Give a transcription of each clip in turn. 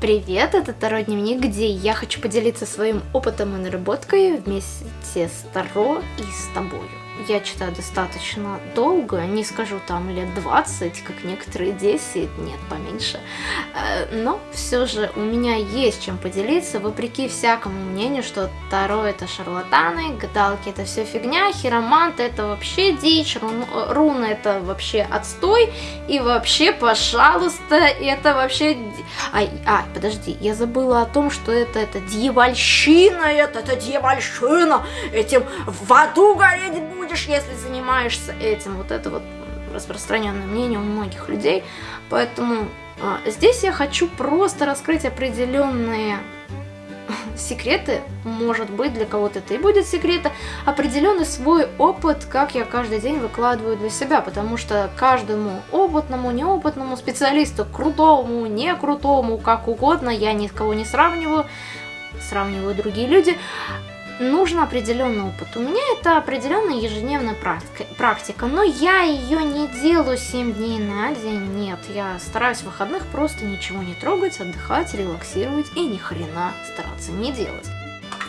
Привет, это Таро Дневник, где я хочу поделиться своим опытом и наработкой вместе с Таро и с тобою. Я читаю достаточно долго, не скажу там лет 20, как некоторые 10, нет, поменьше. Э, но все же у меня есть чем поделиться, вопреки всякому мнению, что Таро это шарлатаны, гадалки это все фигня, хиромант это вообще дичь, рун, руна это вообще отстой, и вообще, пожалуйста, это вообще... Ай, а, подожди, я забыла о том, что это, это дьявольщина, это, это дьявольщина, этим в аду гореть будешь, если занимаешься этим. Вот это вот распространенное мнение у многих людей. Поэтому а, здесь я хочу просто раскрыть определенные секреты, может быть, для кого-то это и будет секреты, определенный свой опыт, как я каждый день выкладываю для себя, потому что каждому опытному, неопытному специалисту, крутому, не крутому, как угодно, я ни с кого не сравниваю, сравниваю другие люди, нужен определенный опыт. У меня это определенная ежедневная практика, но я ее не делаю 7 дней на день, нет. Я стараюсь в выходных просто ничего не трогать, отдыхать, релаксировать и ни хрена стараться не делать.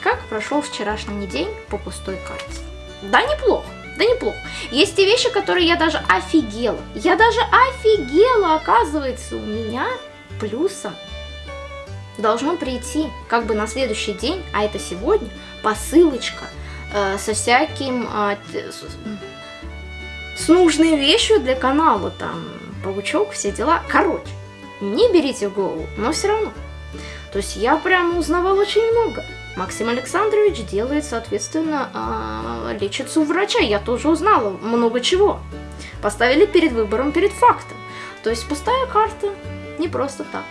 Как прошел вчерашний день по пустой карте? Да неплохо. Да неплохо. Есть те вещи, которые я даже офигела. Я даже офигела, оказывается, у меня плюсом должно прийти как бы на следующий день, а это сегодня, посылочка э, со всяким, э, с, нужной вещью для канала, там, паучок, все дела. Короче, не берите в голову, но все равно. То есть я прям узнавала очень много. Максим Александрович делает, соответственно, э, лечится у врача. Я тоже узнала много чего. Поставили перед выбором, перед фактом. То есть пустая карта не просто так.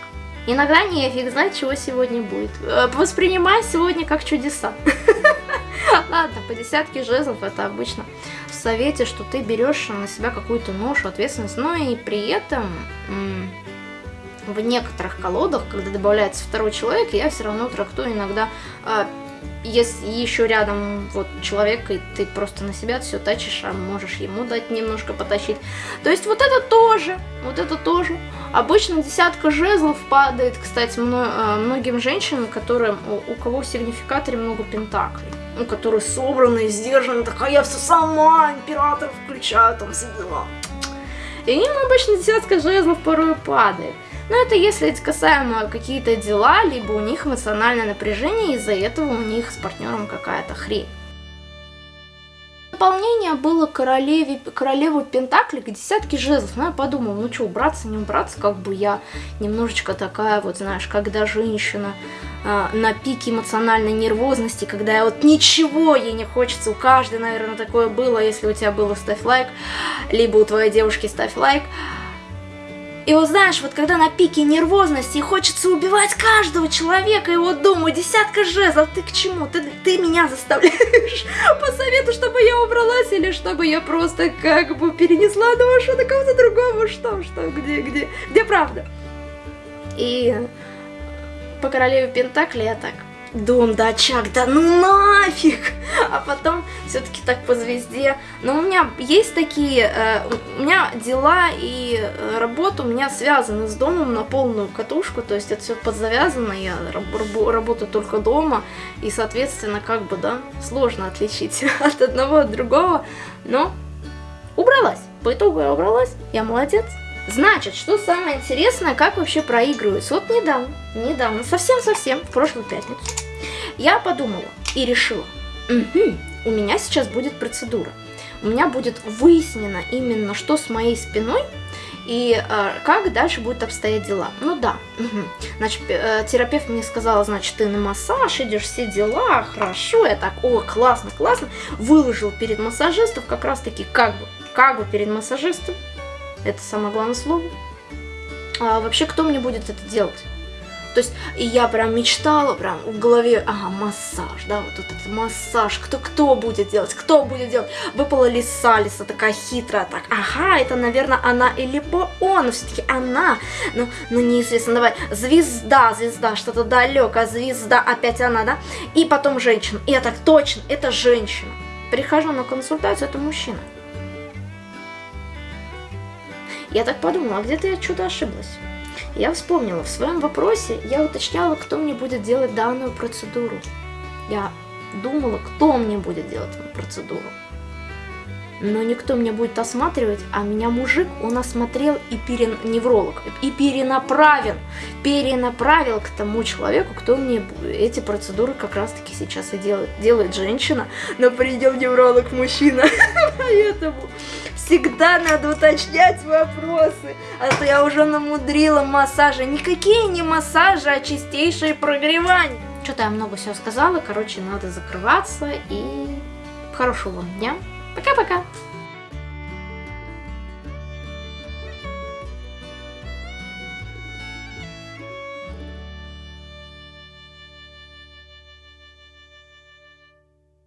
Иногда нефиг знать, чего сегодня будет. Э, воспринимай сегодня как чудеса. Ладно, по десятке жезлов это обычно в совете, что ты берешь на себя какую-то ношу, ответственность, но и при этом в некоторых колодах, когда добавляется второй человек, я все равно трактую иногда а, если еще рядом вот человек, и ты просто на себя все тачишь, а можешь ему дать немножко потащить. То есть вот это тоже, вот это тоже. Обычно десятка жезлов падает, кстати, э, многим женщинам, которым, у, у кого в сигнификаторе много пентаклей. Ну, которые собраны, сдержаны, такая я все сама, император включаю, там все дела. И им обычно десятка жезлов порой падает. Но это если это касаемо какие-то дела, либо у них эмоциональное напряжение, из-за этого у них с партнером какая-то хрень. Дополнение было королеве, королеву Пентакли к десятке жезлов. Ну, я подумала, ну что, убраться, не убраться, как бы я немножечко такая, вот знаешь, когда женщина э, на пике эмоциональной нервозности, когда вот ничего ей не хочется, у каждой, наверное, такое было, если у тебя было, ставь лайк, либо у твоей девушки ставь лайк. И вот знаешь, вот когда на пике нервозности хочется убивать каждого человека, и вот думаю, десятка жезлов, ты к чему? Ты, ты меня заставляешь по совету, чтобы я убралась, или чтобы я просто как бы перенесла душу на кого-то другого, что, что, где, где, где правда? И по королеве Пентакли я так, дом, да, очаг, да ну нафиг! А потом все-таки так по звезде. Но у меня есть такие, э, у меня дела и э, работа у меня связаны с домом на полную катушку, то есть это все подзавязано, я раб работаю только дома, и, соответственно, как бы, да, сложно отличить от одного от другого, но убралась. По итогу я убралась, я молодец. Значит, что самое интересное, как вообще проигрываются. Вот недавно, недавно, совсем-совсем, в прошлую пятницу, я подумала и решила, угу, у меня сейчас будет процедура. У меня будет выяснено именно, что с моей спиной и э, как дальше будут обстоять дела. Ну да, угу. значит, э, терапевт мне сказала, значит, ты на массаж, идешь все дела, хорошо, я так, о, классно, классно, выложил перед массажистом, как раз таки, как бы, как бы перед массажистом, это самое главное слово. А вообще, кто мне будет это делать? То есть, и я прям мечтала, прям в голове, ага, массаж, да, вот этот массаж, кто, кто будет делать, кто будет делать. Выпала лиса, лиса такая хитрая, так, ага, это, наверное, она или либо он, все-таки она, ну, ну, неизвестно, давай, звезда, звезда, что-то далекое, звезда, опять она, да, и потом женщина, и я так, точно, это женщина. Прихожу на консультацию, это мужчина. Я так подумала, а где-то я что-то ошиблась. Я вспомнила, в своем вопросе я уточняла, кто мне будет делать данную процедуру. Я думала, кто мне будет делать эту процедуру. Но никто меня будет осматривать, а меня мужик, он осмотрел и перен... невролог, и перенаправил, перенаправил к тому человеку, кто мне эти процедуры как раз-таки сейчас и делает. Делает женщина, но придем невролог мужчина, поэтому всегда надо уточнять вопросы, а то я уже намудрила массажи. Никакие не массажи, а чистейшее прогревание. Что-то я много всего сказала, короче, надо закрываться и хорошего вам дня. Пока-пока!